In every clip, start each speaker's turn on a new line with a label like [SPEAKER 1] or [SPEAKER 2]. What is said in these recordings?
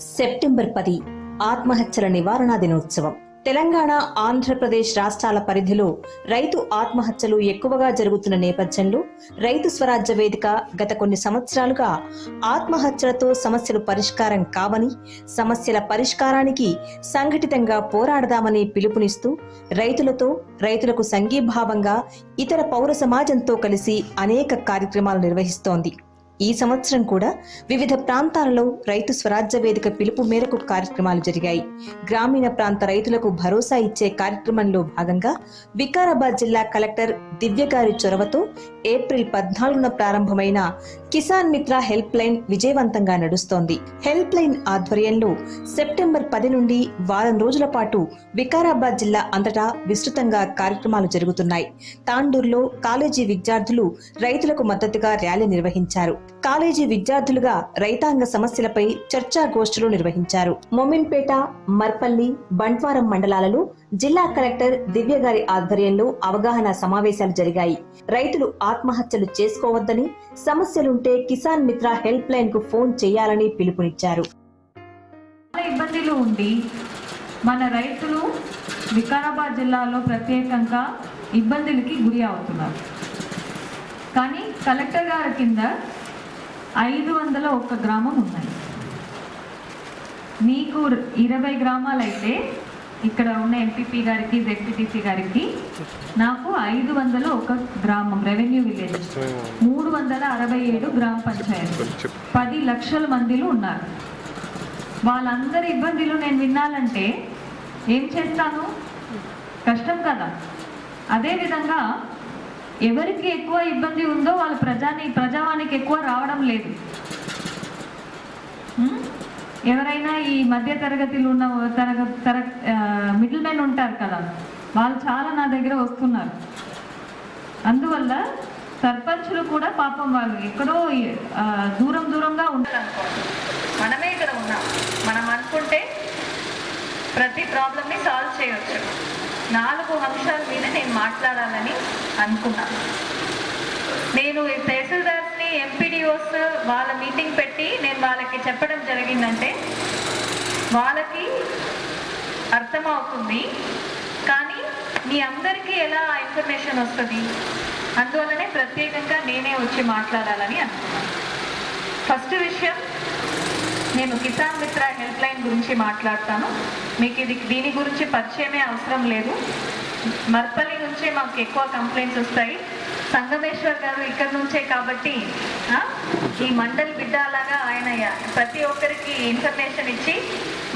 [SPEAKER 1] September పది ఆత్మహత్యల నివారణ దినోత్సవం. తెలంగాణ ఆంధ్రప్రదేశ్ రాష్ట్రాల పరిధిలో రైతు ఆత్మహత్యలు ఎక్కువగా జరుగుతున్న నేపథ్యంలో రైతు స్వరాజ్య వేదిక గత కొన్ని సంవత్సరాలుగా ఆత్మహత్యలతో సమస్యలు పరిష్కారం కావని సమస్యల పరిష్కారానికి సంఘటితంగా పోరాడదామని పిలుపునిస్తూ రైతులతో రైతులకు సంఘీభావంగా ఇతర పౌర సమాజంతో కలిసి అనేక కార్యక్రమాలు నిర్వహిస్తోంది. ఈ సంవత్సరం కూడా వివిధ ప్రాంతాలలో రైతు స్వరాజ్య వేదిక పిలుపు మేరకు కార్యక్రమాలు జరిగాయి. గ్రామీణ ప్రాంత రైతులకు భరోసా ఇచ్చే కార్యక్రమంలో భాగంగా వికారాబాద్ జిల్లా కలెక్టర్ దివ్య గారి చొరవతో ఏప్రిల్ పద్నాలుగున ప్రారంభమైన కిసాన్ మిత్ర హెల్ప్ లైన్ విజయవంతంగా నడుస్తోంది. హెల్ప్ లైన్ ఆధ్వర్యంలో సెప్టెంబర్ పది నుండి వారం రోజుల పాటు వికారాబాద్ జిల్లా అంతటా విస్తృతంగా కార్యక్రమాలు జరుగుతున్నాయి. తాండూరులో కాలేజీ విద్యార్థులు రైతులకు మద్దతుగా ర్యాలీ నిర్వహించారు. కాలేజీ విద్యార్థులుగా రైతాంగ సమస్యలపై చర్చా గోష్ఠులు నిర్వహించారు. మొమిన్పేట మర్పల్లి బంట్వారం మండలాలలో జిల్లా కలెక్టర్ దివ్య గారి ఆధ్వర్యంలో అవగాహన సమావేశాలు జరిగాయి. రైతులు ఆత్మహత్యలు చేసుకోవద్దని సమస్యలుంటే కిసాన్ మిత్ర హెల్ప్ లైన్కు ఫోన్ చేయాలని పిలుపునిచ్చారు.
[SPEAKER 2] చాలా ఇబ్బందులు ఉండి మన రైతులు వికారాబాద్ జిల్లాలో ప్రత్యేకంగా ఇబ్బందులకి గురి అవుతున్నారు. కానీ కలెక్టర్ గారి కింద ఐదు వందల ఒక్క గ్రామం ఉన్నాయి. మీకు ఇరవై గ్రామాలు అయితే ఇక్కడ ఉన్న ఎంపీపీ గారికి జెడ్పీటీసీ గారికి నాకు ఐదు వందల ఒక గ్రామం రెవెన్యూ విలేజ్. మూడు వందల అరవై ఏడు గ్రామ పంచాయతీ. పది లక్షల మందిలు ఉన్నారు. వాళ్ళందరి ఇబ్బందులు నేను వినాలంటే ఏం చేస్తాను? కష్టం కదా. అదేవిధంగా ఎవరికి ఎక్కువ ఇబ్బంది ఉందో వాళ్ళ ప్రజాని ప్రజావానికి ఎక్కువ రావడం లేదు. ఎవరైనా ఈ మధ్య తరగతిలో ఉన్న తరగ తర మిడిల్ మెన్ ఉంటారు కదా వాళ్ళు చాలా నా దగ్గర వస్తున్నారు. అందువల్ల సర్పంచులు కూడా పాపం వాళ్ళు ఎక్కడో దూరం దూరంగా ఉండాలనుకోండి మనమే ఇక్కడ ఉన్నాం. మనం అనుకుంటే ప్రతి ప్రాబ్లమ్ని సాల్వ్ చేయొచ్చు. నాలుగు అంశాల మీద నేను మాట్లాడాలని అనుకున్నాను. నేను ఈ తహసీల్దార్స్ని ఎంపీడీఓస్ వాళ్ళ మీటింగ్ పెట్టి నేను వాళ్ళకి చెప్పడం జరిగిందంటే వాళ్ళకి అర్థమవుతుంది. కానీ మీ అందరికీ ఎలా ఆ ఇన్ఫర్మేషన్ వస్తుంది? అందువల్లనే ప్రత్యేకంగా నేనే వచ్చి మాట్లాడాలని అనుకున్నాను. ఫస్ట్ విషయం నేను కిసాన్ మిత్ర హెల్ప్ లైన్ గురించి మాట్లాడతాను. మీకు ఇది దీని గురించి పరిచయమే అవసరం లేదు. మర్పల్లి నుంచే మాకు ఎక్కువ కంప్లైంట్స్ వస్తాయి. సంగమేశ్వర్ గారు ఇక్కడ నుంచే కాబట్టి ఈ మండలి బిడ్డ అలాగా ఆయన ప్రతి ఒక్కరికి ఇన్ఫర్మేషన్ ఇచ్చి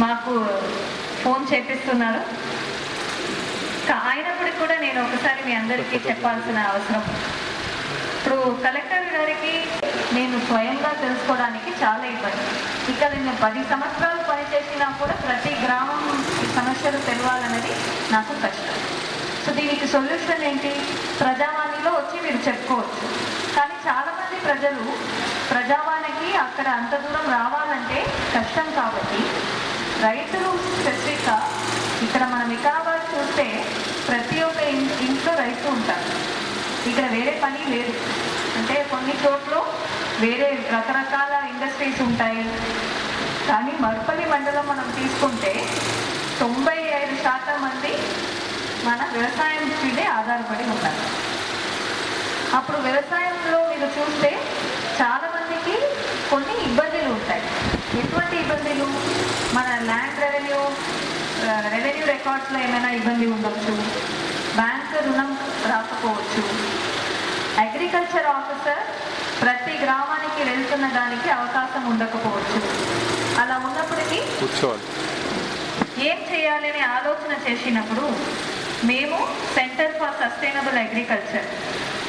[SPEAKER 2] మాకు ఫోన్ చేపిస్తున్నారు. ఆయనప్పుడు కూడా నేను ఒకసారి మీ అందరికీ చెప్పాల్సిన అవసరం. ఇప్పుడు కలెక్టర్ గారికి నేను స్వయంగా తెలుసుకోవడానికి చాలా ఇబ్బంది. ఇక్కడ నేను పది సంవత్సరాలు పనిచేసినా కూడా ప్రతి గ్రామం సమస్యలు తెలవాలన్నది నాకు కష్టం. సో దీనికి సొల్యూషన్ ఏంటి? ప్రజావాణిలో వచ్చి మీరు చెప్పుకోవచ్చు. కానీ చాలామంది ప్రజలు ప్రజావాణికి అక్కడ అంత దూరం రావాలంటే కష్టం కాబట్టి రైతులు స్పెసిఫిక్గా ఇక్కడ మనం వికారాబాద్ చూస్తే ప్రతి ఒక్క ఇంట్లో రైతు ఉంటారు. ఇక్కడ వేరే పని లేదు. అంటే కొన్ని చోట్ల వేరే రకరకాల ఇండస్ట్రీస్ ఉంటాయి. కానీ మర్పల్లి మండలం మనం తీసుకుంటే తొంభై ఐదు శాతం మంది మన వ్యవసాయం మీదే ఆధారపడి ఉంటారు. అప్పుడు వ్యవసాయంలో మీరు చూస్తే చాలా మందికి కొన్ని ఇబ్బందులు ఉంటాయి. ఎటువంటి ఇబ్బందులు? మన ల్యాండ్ రెవెన్యూ రెవెన్యూ రికార్డ్స్లో ఏమైనా ఇబ్బంది ఉండొచ్చు? ఆఫీసర్ ప్రతి గ్రామానికి వెళ్తున్న దానికి అవకాశం ఉండకపోవచ్చు. అలా ఉన్నప్పటికీ
[SPEAKER 3] కూర్చోవాలి.
[SPEAKER 2] ఏం చేయాలి అనే ఆలోచన చేసినప్పుడు మేము centre for sustainable agriculture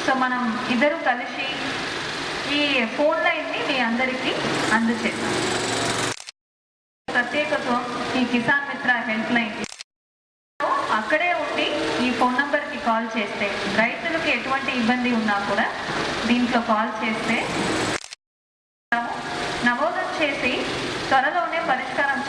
[SPEAKER 2] so మనం ఇద్దరు కలిసి ఈ ఫోన్ లైన్ని మీ అందరికీ అందజేస్తాం ప్రత్యేకత్వం ఈ కిసాన్ మిత్ర హెల్ప్ లైన్ అక్కడే ఉండి ఈ ఫోన్ నంబర్కి కాల్ చేస్తే రైతులకు ఎటువంటి ఇబ్బంది ఉన్నా కూడా దీంట్లో కాల్ చేస్తే నమోదం చేసి త్వరలోనే పరిష్కారం